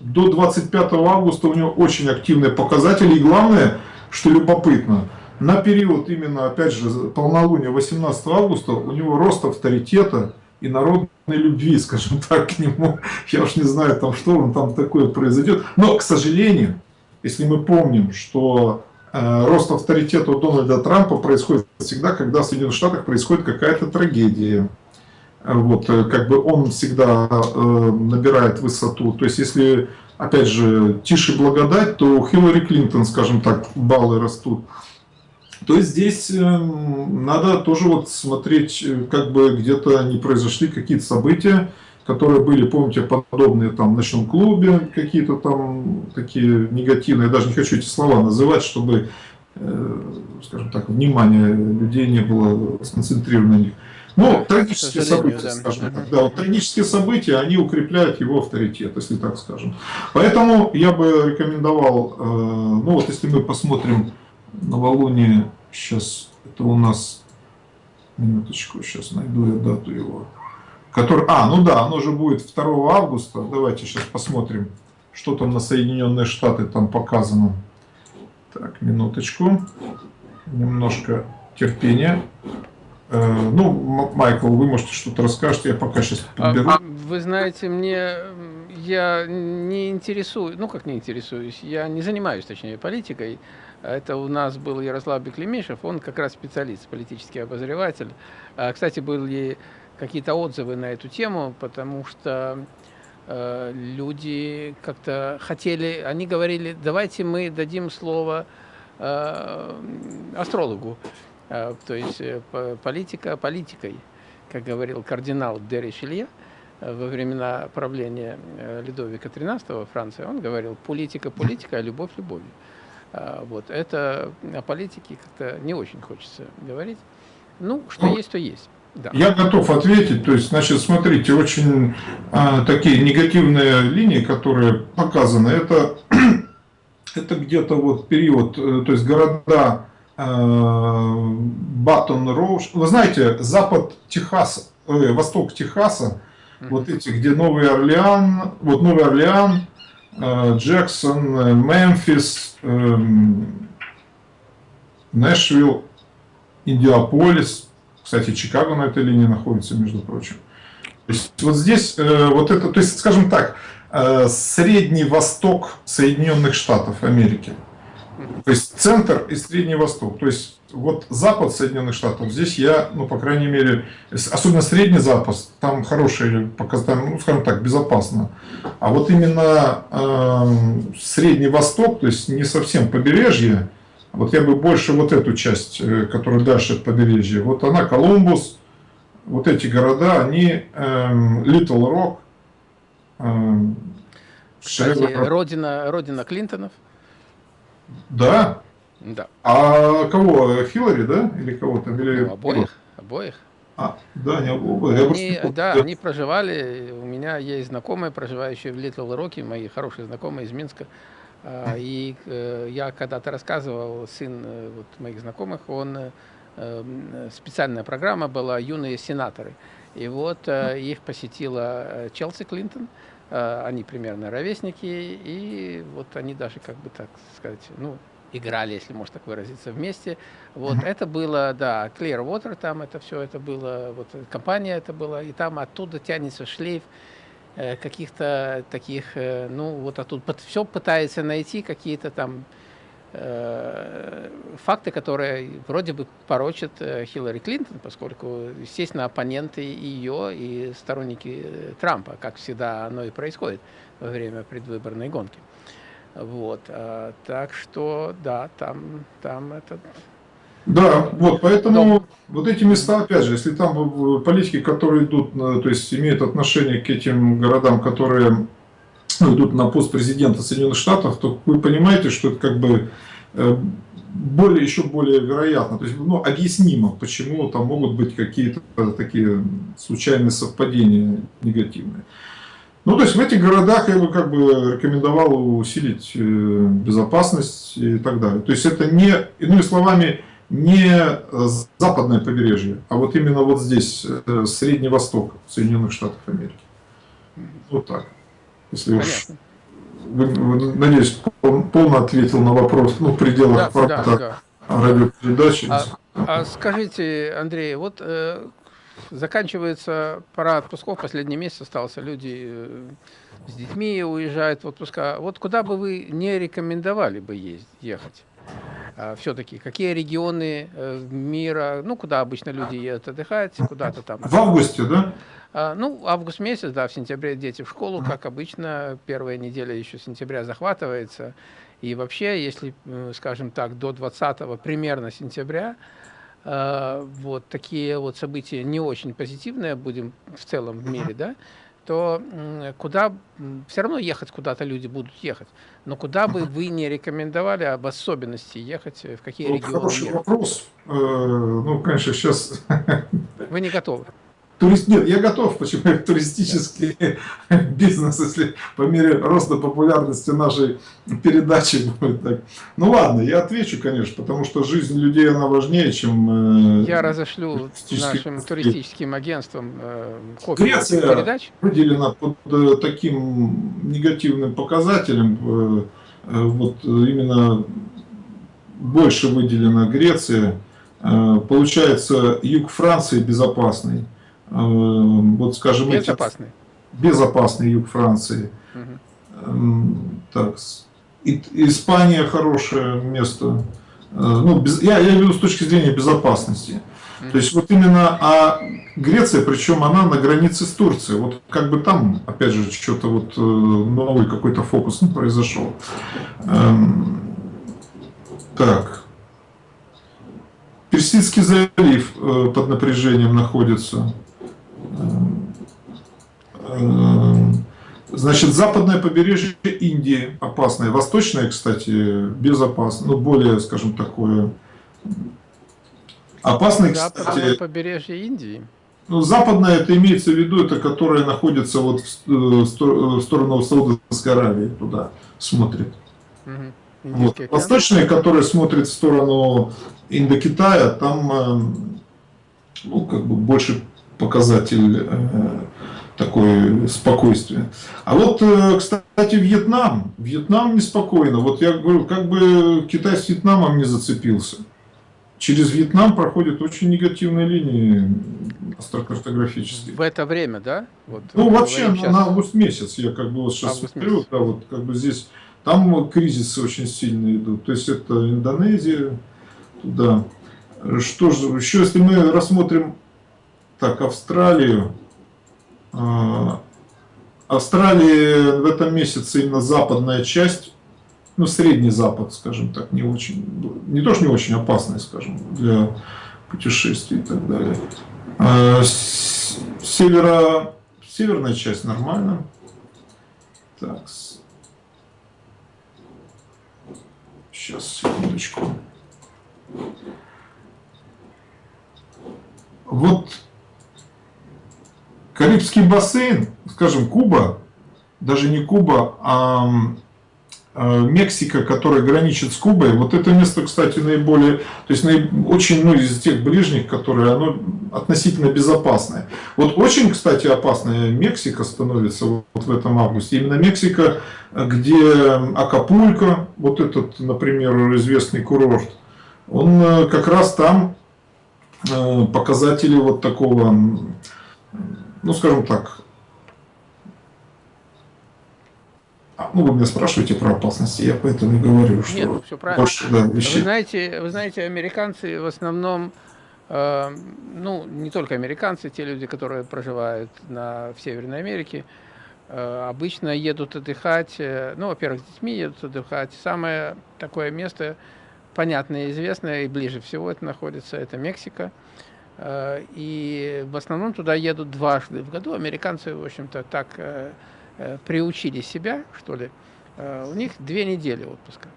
до 25 августа у него очень активные показатели. И главное, что любопытно, на период именно, опять же, полнолуния 18 августа у него рост авторитета и народной любви, [LAUGHS] скажем так, к нему. Я уж не знаю, там что он там такое произойдет. Но, к сожалению, если мы помним, что э, рост авторитета у Дональда Трампа происходит всегда, когда в Соединенных Штатах происходит какая-то трагедия. Вот, э, как бы он всегда э, набирает высоту. То есть, если, опять же, тише благодать, то у Хиллари Клинтон, скажем так, баллы растут то есть здесь эм, надо тоже вот смотреть, э, как бы где-то не произошли какие-то события, которые были, помните, подобные там в ночном клубе, какие-то там такие негативные, я даже не хочу эти слова называть, чтобы, э, скажем так, внимание людей не было сконцентрировано на них. Ну, трагические события, да. скажем так, да, вот трагические события, они укрепляют его авторитет, если так скажем. Поэтому я бы рекомендовал, э, ну вот если мы посмотрим новолуние, сейчас это у нас, минуточку, сейчас найду я дату его, который, а, ну да, оно же будет 2 августа, давайте сейчас посмотрим, что там на Соединенные Штаты там показано. Так, минуточку, немножко терпения. Э, ну, Майкл, вы можете что-то расскажете, я пока сейчас а, подберу. А, вы знаете, мне я не интересуюсь, ну как не интересуюсь, я не занимаюсь, точнее, политикой. Это у нас был Ярослав Беклемишев, он как раз специалист, политический обозреватель. А, кстати, были какие-то отзывы на эту тему, потому что э, люди как-то хотели, они говорили, давайте мы дадим слово э, астрологу, э, то есть политика политикой, как говорил кардинал де Ришелье во времена правления Людовика XIII во Франции, он говорил, политика политика, а любовь любовью. А, вот. Это о политике как-то не очень хочется говорить. Ну, что ну, есть, то есть. Да. Я готов ответить. То есть, значит, смотрите, очень а, такие негативные линии, которые показаны, это, [CLEARS THROAT] это где-то вот период, э, то есть города э, Баттон Роуш. Вы знаете, запад Техаса, э, восток Техаса, mm -hmm. вот эти, где Новый Орлеан, вот Новый Орлеан, Джексон, Мемфис, эм, Нэшвилл, Индиаполис. Кстати, Чикаго на этой линии находится, между прочим. То есть вот здесь э, вот это, то есть, скажем так, э, Средний Восток Соединенных Штатов Америки. То есть центр и Средний Восток. То есть вот запад Соединенных Штатов, здесь я, ну, по крайней мере, особенно Средний Запад, там хорошие показатели, ну, скажем так, безопасно. А вот именно э, Средний Восток, то есть не совсем побережье, вот я бы больше вот эту часть, э, которая дальше от побережья, вот она, Колумбус, вот эти города, они эм, Little Rock, эм, Кстати, родина, родина Клинтонов. Да. Да. А кого? Хиллари, да? Или кого там? Или... Ну, обоих. Обоих. А, да, не обоих. Они, просто... Да, они проживали, у меня есть знакомые, проживающие в Литл Роке, мои хорошие знакомые из Минска. А, и э, я когда-то рассказывал, сын э, вот, моих знакомых, он Эм, специальная программа была «Юные сенаторы». И вот э, их посетила э, Челси Клинтон, э, они примерно ровесники, и вот они даже, как бы так сказать, ну, играли, если можно так выразиться, вместе. Вот mm-hmm. это было, да, Clearwater там это все, это было, вот компания это была, и там оттуда тянется шлейф каких-то таких, ну, вот оттуда все пытается найти какие-то там Э, факты, которые вроде бы порочат э, Хиллари Клинтон, поскольку, естественно, оппоненты ее и сторонники э, Трампа, как всегда оно и происходит во время предвыборной гонки. Вот, так что, да, там, там этот да, вот, поэтому Но... вот эти места, опять же, если там политики, которые идут, то есть имеют отношение к этим городам, которые идут на пост президента Соединенных Штатов, то вы понимаете, что это как бы э, более, еще более вероятно, то есть ну, объяснимо, почему там могут быть какие-то такие случайные совпадения негативные. Ну, то есть в этих городах я бы как бы рекомендовал усилить э, безопасность и так далее. То есть это не, иными словами, не западное побережье, а вот именно вот здесь, э, Средний Восток Соединенных Штатов Америки. Вот так. Если уж, вы, вы, надеюсь, полно ответил на вопрос, ну, в пределах да, да, да. радиопередачи. А, а скажите, Андрей, вот э, заканчивается пора отпусков, последний месяц остался, люди э, с детьми уезжают в отпуска. Вот куда бы вы не рекомендовали бы ездить, ехать? А, все-таки какие регионы э, мира, ну, куда обычно люди едут отдыхать, куда-то там. В августе, да? А, ну, август месяц, да, в сентябре дети в школу, как обычно, первая неделя еще сентября захватывается. И вообще, если, э, скажем так, до 20 примерно сентября, э, вот такие вот события не очень позитивные, будем в целом в мире, да, то куда, все равно ехать куда-то люди будут ехать, но куда бы вы не рекомендовали об особенности ехать, в какие ну, регионы Хороший мира? вопрос. Э, ну, конечно, сейчас... Вы не готовы. Турист... Нет, я готов, почему туристический [LAUGHS] бизнес, если по мере роста популярности нашей передачи будет так. Ну ладно, я отвечу, конечно, потому что жизнь людей, она важнее, чем... Э, я разошлю нашим туристическим агентствам э, копию Греция передач. выделена под э, таким негативным показателем, э, э, вот именно больше выделена Греция, э, получается юг Франции безопасный, вот скажем, безопасный, эти, безопасный юг Франции. Угу. Так, Испания хорошее место. Э, ну, без, я, я имею в виду с точки зрения безопасности. Угу. То есть вот именно, а Греция, причем она на границе с Турцией. Вот как бы там, опять же, что-то вот э, новый какой-то фокус произошел. Эм, так. Персидский залив под напряжением находится. Эм, значит, западное побережье Индии опасное, восточное, кстати, безопасно, ну, более, скажем, такое опасное, кстати... Западное побережье Индии? Ну, западное, это имеется в виду, это которое находится вот в, э, сторону Саудовской Аравии, туда смотрит. Угу. Вот. Восточное, которое смотрит в сторону Индокитая, там, эм, ну, как бы больше показатель э, такое спокойствие. А вот, э, кстати, Вьетнам. Вьетнам неспокойно. Вот я говорю, как бы Китай с Вьетнамом не зацепился. Через Вьетнам проходят очень негативные линии астрокартографические. В это время, да? Вот, ну, вообще, на, на август месяц я как бы вот сейчас август смотрю, месяц. да, вот как бы здесь, там кризисы очень сильные идут. То есть это Индонезия, туда. Что же, еще если мы рассмотрим так, Австралию, а, Австралия в этом месяце именно западная часть, ну, средний запад, скажем так, не очень, не то, что не очень опасная, скажем, для путешествий и так далее. А, северо, северная часть нормально. Так. Сейчас, секундочку. Вот Карибский бассейн, скажем, Куба, даже не Куба, а, а Мексика, которая граничит с Кубой, вот это место, кстати, наиболее, то есть очень, ну, из тех ближних, которые, оно относительно безопасное. Вот очень, кстати, опасная Мексика становится вот в этом августе. Именно Мексика, где Акапулько, вот этот, например, известный курорт, он э, как раз там э, показатели вот такого ну, скажем так, а, ну, вы меня спрашиваете про опасности, я поэтому и говорю, что... Нет, все правильно. Больше, да, вещей... вы, знаете, вы знаете, американцы в основном, э, ну, не только американцы, те люди, которые проживают на, в Северной Америке, э, обычно едут отдыхать, э, ну, во-первых, с детьми едут отдыхать. Самое такое место, понятное и известное, и ближе всего это находится, это Мексика. И в основном туда едут дважды в году. Американцы, в общем-то, так э, э, приучили себя, что ли. У них две недели отпуска.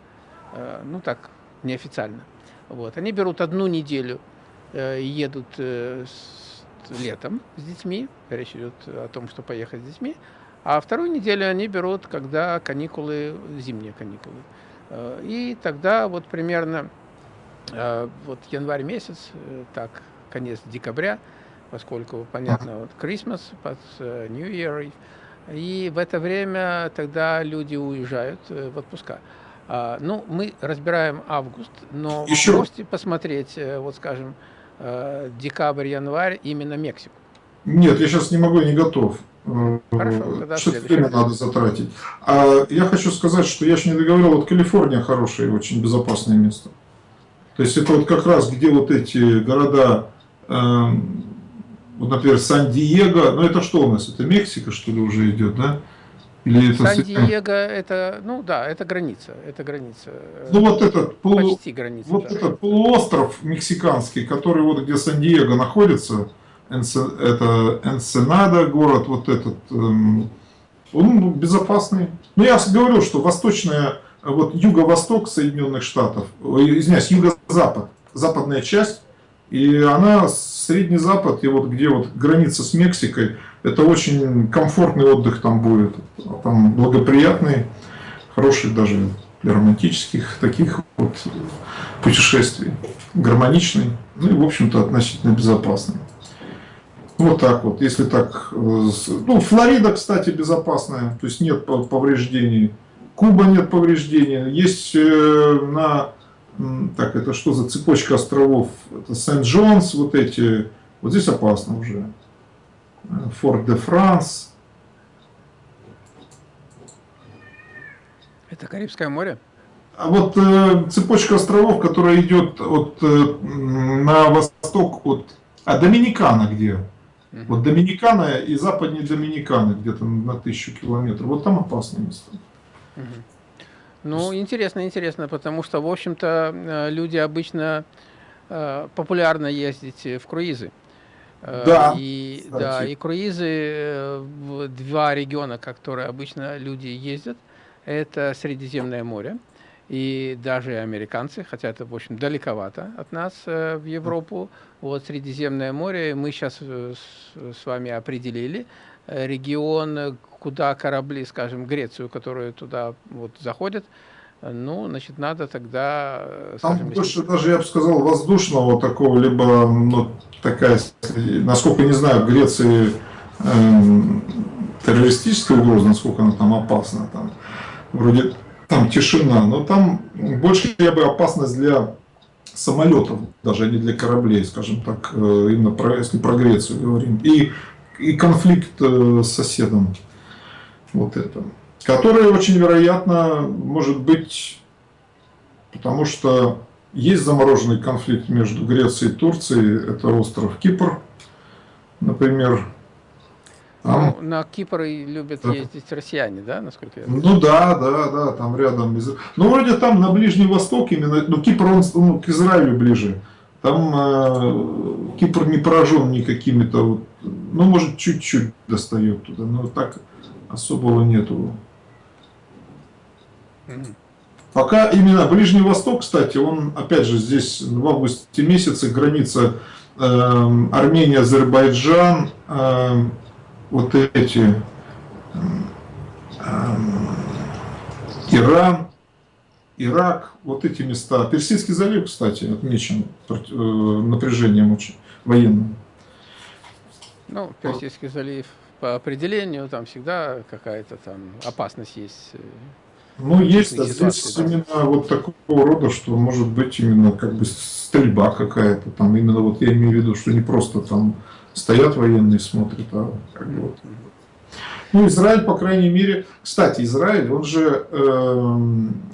Ну так, неофициально. Вот. Они берут одну неделю, едут летом с детьми, речь идет о том, что поехать с детьми, а вторую неделю они берут, когда каникулы, зимние каникулы. И тогда вот примерно вот январь месяц, так конец декабря, поскольку, понятно, вот Christmas, под э, New Year, и в это время тогда люди уезжают э, в отпуска. А, ну, мы разбираем август, но Еще... вы можете посмотреть, э, вот скажем, декабрь, январь, именно Мексику. Нет, я сейчас не могу, не готов. Хорошо, тогда что время надо затратить. А я хочу сказать, что я еще не договорил, вот Калифорния хорошее и очень безопасное место. То есть это вот как раз где вот эти города вот, например, Сан-Диего, ну это что у нас, это Мексика, что ли, уже идет, да? Или это Сан-Диего, это, ну да, это граница, это граница. Э, ну вот этот, полу... почти граница, вот да. этот полуостров мексиканский, который вот где Сан-Диего находится, это Энсенада город, вот этот, эм, он безопасный. Ну я говорил, что восточная, вот юго-восток Соединенных Штатов, извиняюсь, юго-запад, западная часть, и она, Средний Запад, и вот где вот граница с Мексикой, это очень комфортный отдых там будет. Там благоприятный, хороший даже для романтических таких вот путешествий. Гармоничный, ну и, в общем-то, относительно безопасный. Вот так вот, если так. Ну, Флорида, кстати, безопасная, то есть нет повреждений. Куба нет повреждений. Есть э, на так, это что за цепочка островов? Это Сент-Джонс, вот эти, вот здесь опасно уже. Форт-де-Франс. Это Карибское море? А вот э, цепочка островов, которая идет от, э, на восток от... А Доминикана где? Угу. Вот Доминикана и западнее Доминиканы, где-то на тысячу километров. Вот там опасное место. Угу. Ну, интересно, интересно, потому что, в общем-то, э, люди обычно э, популярно ездить в круизы. Э, да, и, да, и круизы в два региона, которые обычно люди ездят, это Средиземное море. И даже американцы, хотя это, в общем, далековато от нас в Европу, вот Средиземное море мы сейчас с вами определили, регион, куда корабли, скажем, Грецию, которые туда вот заходят, ну, значит, надо тогда... Э, Там скажем, больше если... даже, я бы сказал, воздушного такого, либо, ну, такая, насколько не знаю, в Греции э, террористическая угроза, насколько она там опасна, там вроде там тишина, но там больше я бы опасность для самолетов, даже а не для кораблей, скажем так, э, именно про, если про Грецию говорим, и, и конфликт э, с соседом, вот это, который очень вероятно может быть, потому что есть замороженный конфликт между Грецией и Турцией, это остров Кипр, например. Ну, на Кипр любят да. ездить россияне, да, насколько я знаю? Ну да, да, да, там рядом. Ну вроде там на Ближний Восток именно, ну Кипр он ну, к Израилю ближе. Там э, Кипр не поражен никакими-то, вот, ну может чуть-чуть достает туда, но так особого нету. Mm Пока именно Ближний Восток, кстати, он, опять же, здесь в августе месяце граница э, Армения, Азербайджан, э, вот эти, э, Иран, Ирак, вот эти места. Персидский залив, кстати, отмечен э, напряжением очень военным. Ну, Персидский залив по определению там всегда какая-то там опасность есть. Э, ну, есть, а здесь да. именно вот такого рода, что может быть именно как бы стрельба какая-то, там именно вот я имею в виду, что не просто там стоят военные смотрят, а как бы вот. Ну, Израиль, по крайней мере, кстати, Израиль, он же э,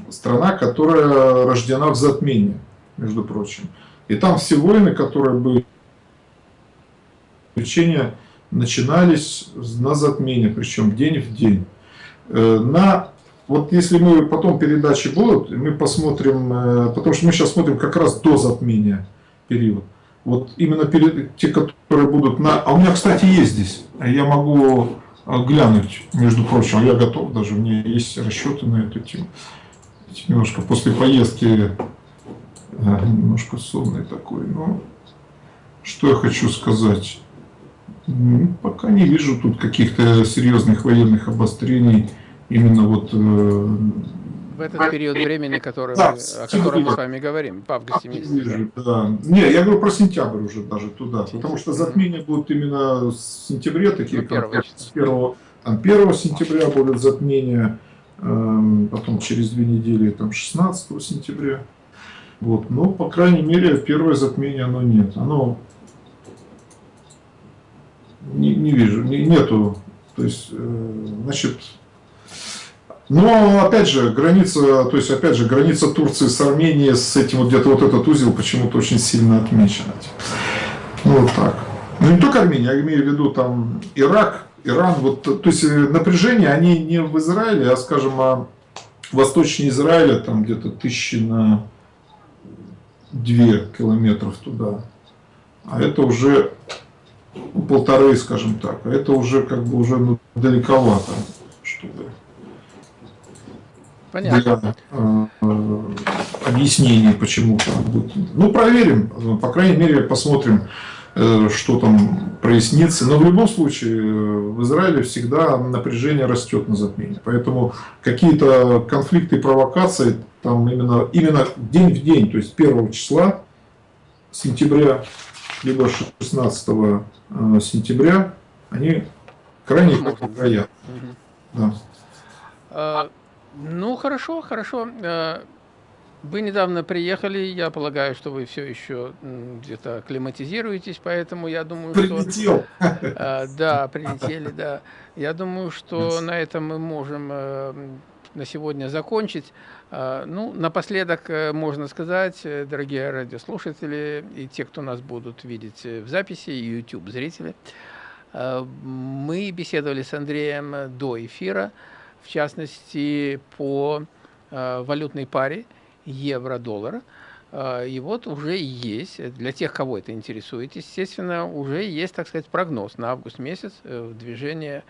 страна, которая рождена в затмении, между прочим. И там все войны, которые были, приключения начинались на затмении, причем день в день. Э, на вот если мы потом передачи будут, мы посмотрим, э, потому что мы сейчас смотрим как раз до затмения период. Вот именно перед, те, которые будут на... А у меня, кстати, есть здесь. Я могу э, глянуть, между прочим, я готов даже, у меня есть расчеты на эту тему. Немножко после поездки немножко сонный такой. Но что я хочу сказать? Пока не вижу тут каких-то серьезных военных обострений именно вот... Э, в этот период времени, который да, о котором мы с вами говорим, в августе месяце. Да. Не, я говорю про сентябрь уже даже туда, потому что затмения будут именно с сентября, такие ну, как с 1, там, 1 сентября будет затмение, эм, потом через две недели там 16 сентября. Вот. Но, по крайней мере, первое затмение оно нет. Оно не, не вижу, не, нету. То есть, э, значит, но, опять же, граница, то есть, опять же, граница Турции с Арменией, с этим вот где-то вот этот узел почему-то очень сильно отмечена. Ну, вот так. Ну, не только Армения, я имею в виду там Ирак, Иран, вот, то есть, э, напряжение, они не в Израиле, а, скажем, а восточнее Израиля, там где-то тысячи на две километров туда. А это уже полторы, скажем так, а это уже как бы уже ну, далековато, чтобы Понятно. для э, объяснений, почему там будет. Ну, проверим, по крайней мере, посмотрим, э, что там прояснится. Но в любом случае, э, в Израиле всегда напряжение растет на затмении. Поэтому какие-то конфликты и провокации там именно, именно день в день, то есть 1 числа сентября, либо 16 э, сентября, они крайне вероятны. Да. А, ну, хорошо, хорошо. Э, вы недавно приехали, я полагаю, что вы все еще где-то акклиматизируетесь, поэтому я думаю, Прилетел. что... Э, да, прилетели, да. Я думаю, что на этом мы можем э, на сегодня закончить. Ну, напоследок можно сказать, дорогие радиослушатели и те, кто нас будут видеть в записи, YouTube-зрители, мы беседовали с Андреем до эфира, в частности, по э, валютной паре евро-доллар. Э, и вот уже есть, для тех, кого это интересует, естественно, уже есть, так сказать, прогноз на август месяц э, движения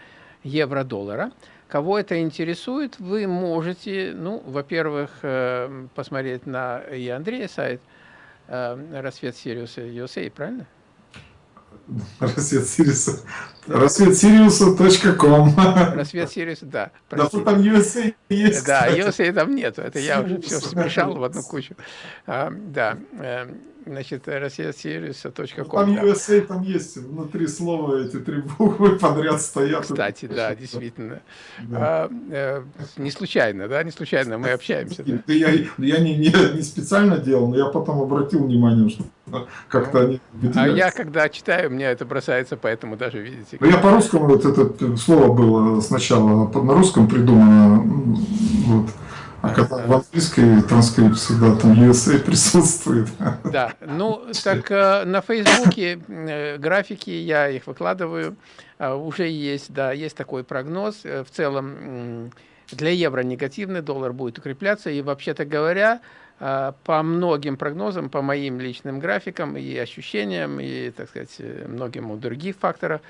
евро-доллара. Кого это интересует, вы можете, ну, во-первых, посмотреть на и Андрея сайт «Рассвет Сириуса USA», правильно? [LAUGHS] Рассвет Сириуса. Рассвет Сириуса.ком. Рассвет Сириуса, да. Да, там USA есть. Да, USA там нету. Это я уже все смешал в одну кучу. А, да. Значит, россиясервиса.ком. Там да. USA там есть, внутри слова эти три буквы подряд стоят. Кстати, да, действительно. Да. А, э, не случайно, да, не случайно мы общаемся. Да. Я, я не, не, не специально делал, но я потом обратил внимание, что как-то они. А я, когда читаю, мне это бросается, поэтому даже, видите. Ну, я по-русскому, вот это слово было сначала на русском придумано, вот, а когда в английской транскрипции, да, там USA [LAUGHS] присутствует. Да, ну, так э, на Фейсбуке э, графики, я их выкладываю, э, уже есть, да, есть такой прогноз. В целом для евро негативный, доллар будет укрепляться, и вообще-то говоря, по многим прогнозам, по моим личным графикам и ощущениям, и, так сказать, многим других факторов,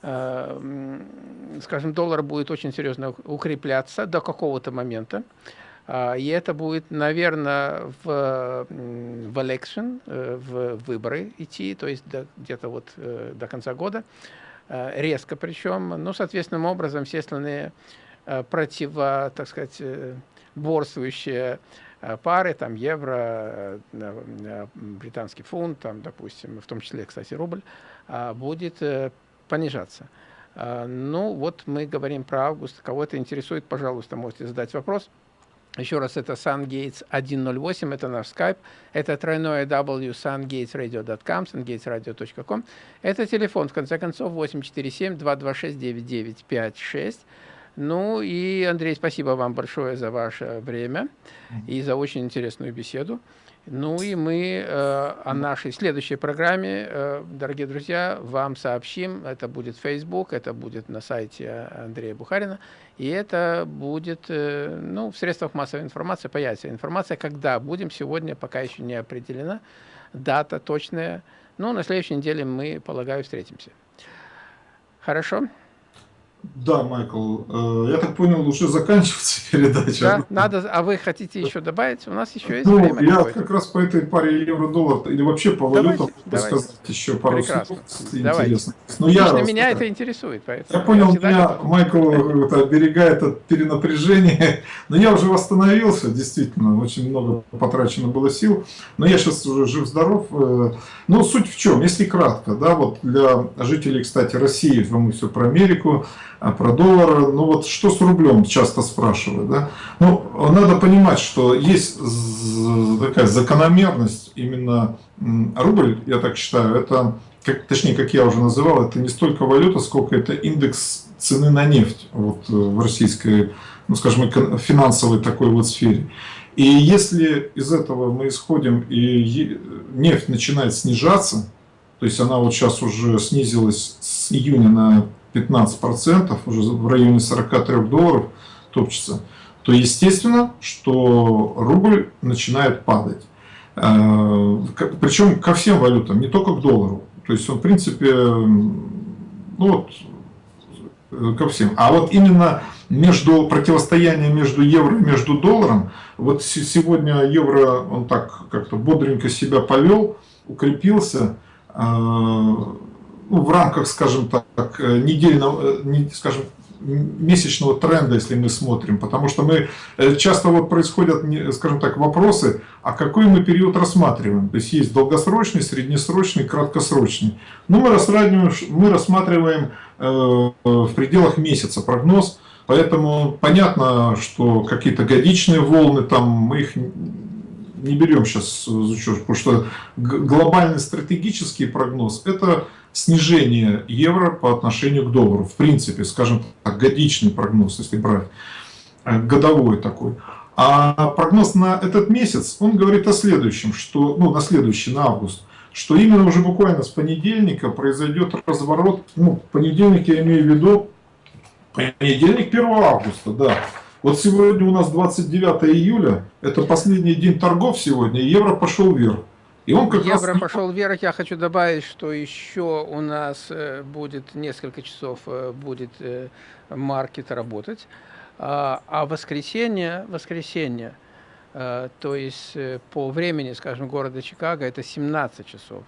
скажем, доллар будет очень серьезно укрепляться до какого-то момента. А, и это будет, наверное, в, в election, э, в выборы идти, то есть где-то вот э, до конца года, э, резко причем. Ну, соответственным образом, все остальные противо, так сказать, борствующие пары, там евро, британский фунт, там, допустим, в том числе, кстати, рубль, будет понижаться. Ну, вот мы говорим про август. Кого это интересует, пожалуйста, можете задать вопрос. Еще раз, это SunGates 108, это наш Skype, это тройное W sungatesradio.com, sungatesradio.com. Это телефон, в конце концов, 847-226-9956. Ну и, Андрей, спасибо вам большое за ваше время и за очень интересную беседу. Ну и мы э, о нашей следующей программе, э, дорогие друзья, вам сообщим. Это будет Facebook, это будет на сайте Андрея Бухарина. И это будет э, ну, в средствах массовой информации, появится информация, когда будем. Сегодня пока еще не определена дата точная. Но на следующей неделе мы, полагаю, встретимся. Хорошо? Да, Майкл, э, я так понял, уже заканчивается [LAUGHS] передача. Да, надо, а вы хотите еще добавить? У нас еще есть ну, время. Я как раз по этой паре евро-доллар или вообще по валютам давайте, сказать еще пару Прекрасно. слов интересно. Но я Лично меня это интересует. Поэтому я понял, я меня готов. Майкл это, оберегает от перенапряжения, [LAUGHS] но я уже восстановился, действительно, очень много потрачено было сил, но я сейчас уже жив-здоров. Э, но суть в чем, если кратко, да, вот для жителей, кстати, России, мы все про Америку, а про доллар, ну вот что с рублем, часто спрашивают. Да? Ну, надо понимать, что есть такая закономерность, именно рубль, я так считаю, это, как, точнее, как я уже называл, это не столько валюта, сколько это индекс цены на нефть вот, э, в российской, ну скажем, финансовой такой вот сфере. И если из этого мы исходим, и нефть начинает снижаться, то есть она вот сейчас уже снизилась с июня на 15%, уже в районе 43 долларов топчется, то естественно, что рубль начинает падать. Э, Причем ко всем валютам, не только к доллару. То есть он, в принципе, ну вот, э, ко всем. А вот именно между противостояние между евро и между долларом, вот сегодня евро, он так как-то бодренько себя повел, укрепился, э, ну, в рамках, скажем так, э, недельного, э, скажем, месячного тренда, если мы смотрим, потому что мы э, часто вот происходят, скажем так, вопросы, а какой мы период рассматриваем. То есть есть долгосрочный, среднесрочный, краткосрочный. Но мы рассматриваем, мы рассматриваем в пределах месяца прогноз, поэтому понятно, что какие-то годичные волны, там мы их не берем сейчас в учет, потому что глобальный стратегический прогноз это снижение евро по отношению к доллару. В принципе, скажем так, годичный прогноз, если брать э, годовой такой. А прогноз на этот месяц, он говорит о следующем, что, ну, на следующий, на август, что именно уже буквально с понедельника произойдет разворот, ну, понедельник я имею в виду, понедельник 1 августа, да. Вот сегодня у нас 29 июля, это последний день торгов сегодня, евро пошел вверх. И он как Евро раз... пошел вверх. Я хочу добавить, что еще у нас э, будет несколько часов э, будет э, маркет работать. А, а воскресенье, воскресенье, то есть по времени, скажем, города Чикаго, это 17 часов.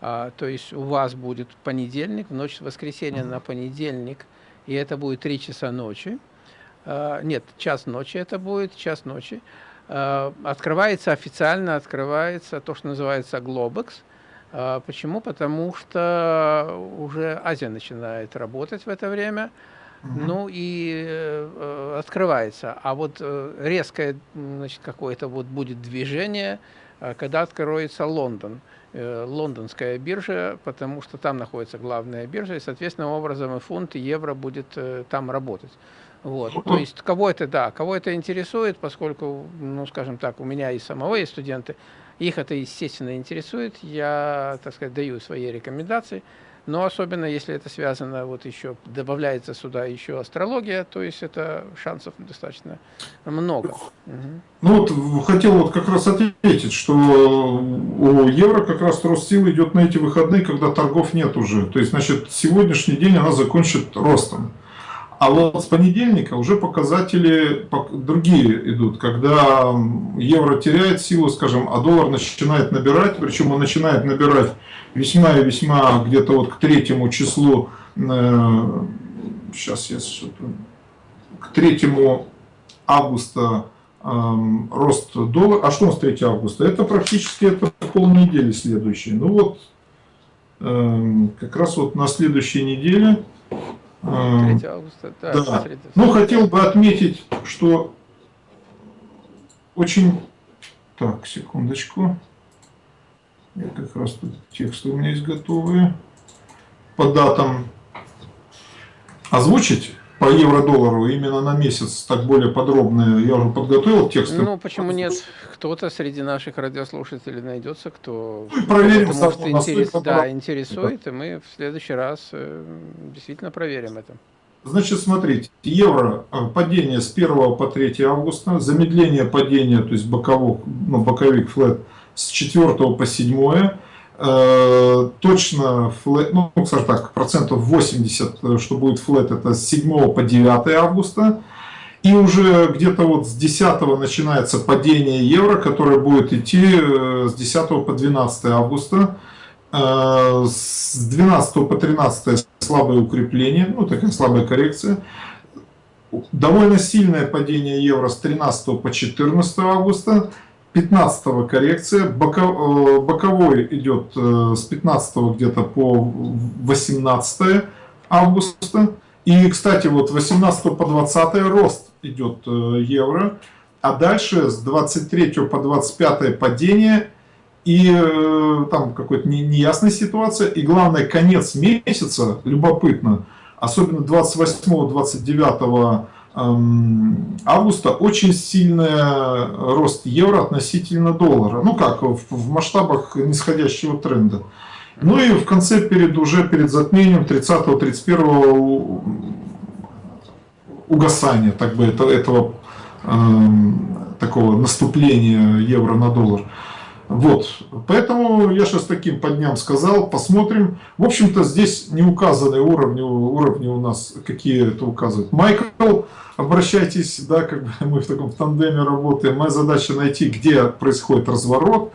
А, то есть у вас будет понедельник, в ночь с воскресенья на понедельник, и это будет 3 часа ночи. А, нет, час ночи это будет, час ночи. открывается официально, открывается то, что называется Globex. Почему? Потому что уже Азия начинает работать в это время. Ну и э, открывается. А вот э, резкое значит, какое-то вот будет движение, э, когда откроется Лондон, э, лондонская биржа, потому что там находится главная биржа, и, соответственно, образом и фунт, и евро будет э, там работать. Вот. То есть кого это, да, кого это интересует, поскольку, ну, скажем так, у меня и самого есть студенты, их это, естественно, интересует, я, так сказать, даю свои рекомендации, но особенно если это связано, вот еще добавляется сюда еще астрология, то есть это шансов достаточно много. Ну вот хотел вот как раз ответить, что у евро как раз рост сил идет на эти выходные, когда торгов нет уже. То есть, значит, сегодняшний день она закончит ростом. А вот с понедельника уже показатели другие идут, когда евро теряет силу, скажем, а доллар начинает набирать, причем он начинает набирать весьма и весьма где-то вот к третьему числу, э, сейчас я к третьему августа э, рост доллара, а что у нас 3 августа? Это практически это полнедели следующей. Ну вот, э, как раз вот на следующей неделе 3 августа, да. да. Ну, хотел бы отметить, что очень... Так, секундочку. Я как раз тут тексты у меня есть готовые. По датам озвучить по евро-доллару именно на месяц, так более подробно. Я уже подготовил тексты. Ну, почему нет? Кто-то среди наших радиослушателей найдется, кто ну, проверим, может, интерес... да, интересует, и мы в следующий раз э, действительно проверим это. Значит, смотрите, евро э, падение с 1 по 3 августа, замедление падения, то есть боковик, ну, боковик флет с 4 по 7 Э, точно, флэт, ну, скажем так, процентов 80, э, что будет флет, это с 7 по 9 августа. И уже где-то вот с 10 начинается падение евро, которое будет идти э, с 10 по 12 августа. С 12 по 13 слабое укрепление, ну такая слабая коррекция. Довольно сильное падение евро с 13 по 14 августа. 15 коррекция, э, боковой идет э, с 15 где-то по 18 августа. И, кстати, вот 18 по 20 рост идет э, евро, а дальше с 23 по 25 падение и там какой-то неясная ситуация. И главное, конец месяца, любопытно, особенно 28-29 августа очень сильный рост евро относительно доллара. Ну как, в, в масштабах нисходящего тренда. Ну и в конце, перед, уже перед затмением 30-31 угасания так бы, это, этого э, такого наступления евро на доллар. Вот, поэтому я сейчас таким по дням сказал, посмотрим. В общем-то, здесь не указаны уровни, уровни у нас, какие это указывают. Майкл, обращайтесь, да, как бы мы в таком тандеме работаем. Моя задача найти, где происходит разворот.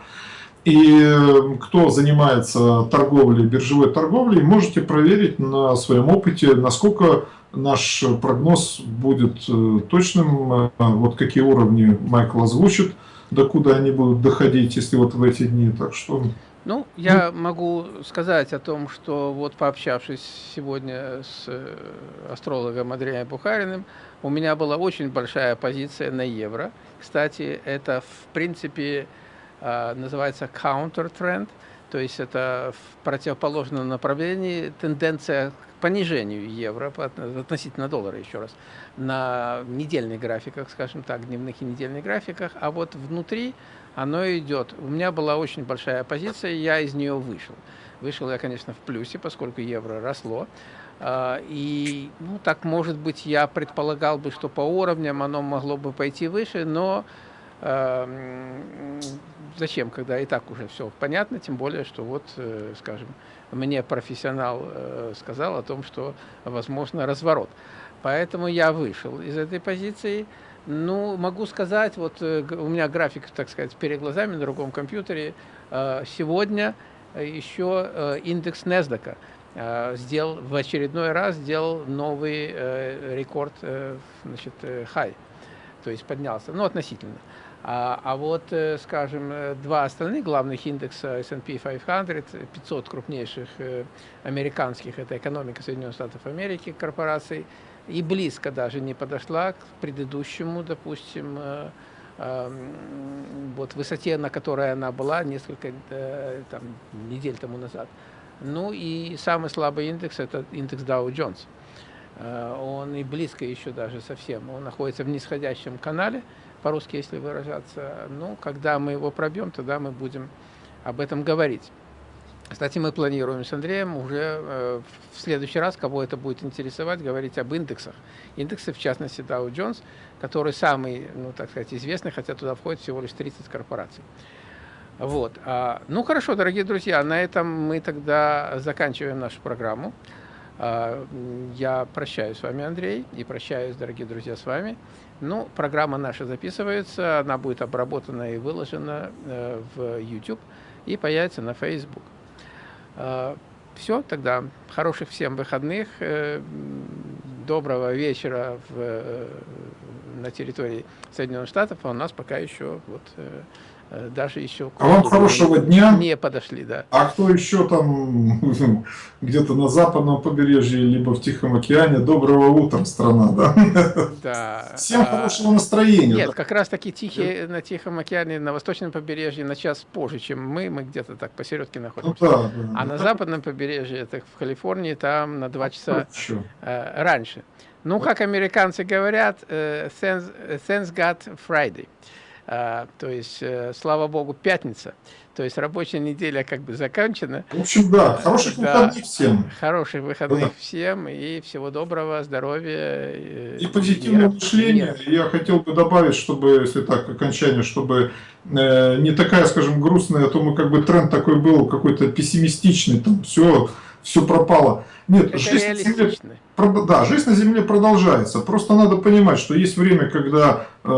И э, кто занимается торговлей, биржевой торговлей, можете проверить на своем опыте, насколько наш прогноз будет э, точным, э, вот какие уровни Майкл озвучит докуда они будут доходить, если вот в эти дни. Так что... Ну, я ну, могу сказать о том, что вот пообщавшись сегодня с э, астрологом Андреем Бухариным, у меня была очень большая позиция на евро. Кстати, это в принципе а, называется counter trend, то есть это в противоположном направлении тенденция понижению евро относительно доллара, еще раз на недельных графиках, скажем так, дневных и недельных графиках, а вот внутри оно идет. У меня была очень большая позиция, я из нее вышел. Вышел я, конечно, в плюсе, поскольку евро росло. А, и, ну, так, может быть, я предполагал бы, что по уровням оно могло бы пойти выше, но э, зачем, когда и так уже все понятно, тем более, что вот, э, скажем, мне профессионал э, сказал о том, что возможно разворот. Поэтому я вышел из этой позиции. Ну, могу сказать, вот э, у меня график, так сказать, перед глазами на другом компьютере. Э, сегодня еще индекс NASDAQ сделал в очередной раз сделал новый рекорд, значит, high, то есть поднялся, ну, относительно. А, а вот, э, скажем, э, два остальных главных индекса S&P 500, 500 крупнейших э, американских, это экономика Соединенных Штатов Америки, корпораций, и близко даже не подошла к предыдущему, допустим, вот высоте, на которой она была несколько там, недель тому назад. Ну и самый слабый индекс – это индекс Dow Jones. Он и близко еще даже совсем. Он находится в нисходящем канале, по-русски, если выражаться. Ну, когда мы его пробьем, тогда мы будем об этом говорить. Кстати, мы планируем с Андреем уже э, в следующий раз, кого это будет интересовать, говорить об индексах. Индексы, в частности, Dow Jones, который самый, ну, так сказать, известный, хотя туда входит всего лишь 30 корпораций. Вот. А, ну, хорошо, дорогие друзья, на этом мы тогда заканчиваем нашу программу. А, я прощаюсь с вами, Андрей, и прощаюсь, дорогие друзья, с вами. Ну, программа наша записывается, она будет обработана и выложена э, в YouTube и появится на Facebook. Э, все, тогда хороших всем выходных, э, доброго вечера в, э, на территории Соединенных Штатов, а у нас пока еще вот даже еще а вам хорошего дня. Не подошли, да. А кто еще там [LAUGHS] где-то на западном побережье, либо в Тихом океане, доброго утра, страна, да? Да. [LAUGHS] Всем а, хорошего настроения. Нет, да? как раз таки тихие, на Тихом океане, на восточном побережье на час позже, чем мы, мы где-то так посередке находимся. Ну, да, да, а да. на западном побережье, это в Калифорнии, там на два часа э, раньше. Ну, как американцы говорят, э, thanks, thanks God Friday. А, то есть, э, слава богу, пятница. То есть рабочая неделя как бы закончена. В общем, да, хороших да, выходных всем. Хороших выходных да. всем и всего доброго, здоровья. Э, и позитивного мышления. Я хотел бы добавить, чтобы, если так, окончание, чтобы э, не такая, скажем, грустная, а то мы как бы тренд такой был, какой-то пессимистичный, там все, все пропало. Нет, Это жизнь на, земле, да, жизнь на Земле продолжается. Просто надо понимать, что есть время, когда э,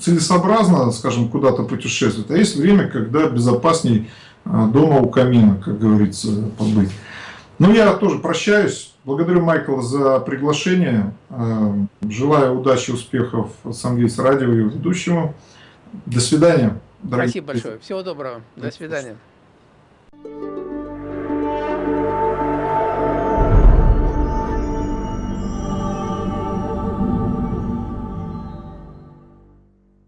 целесообразно, скажем, куда-то путешествовать, а есть время, когда безопасней э, дома у камина, как говорится, побыть. Ну, я тоже прощаюсь. Благодарю Майкла за приглашение. Э, желаю удачи, успехов Сангейс радио и ведущему. До свидания. Спасибо большое. Всего доброго. До свидания.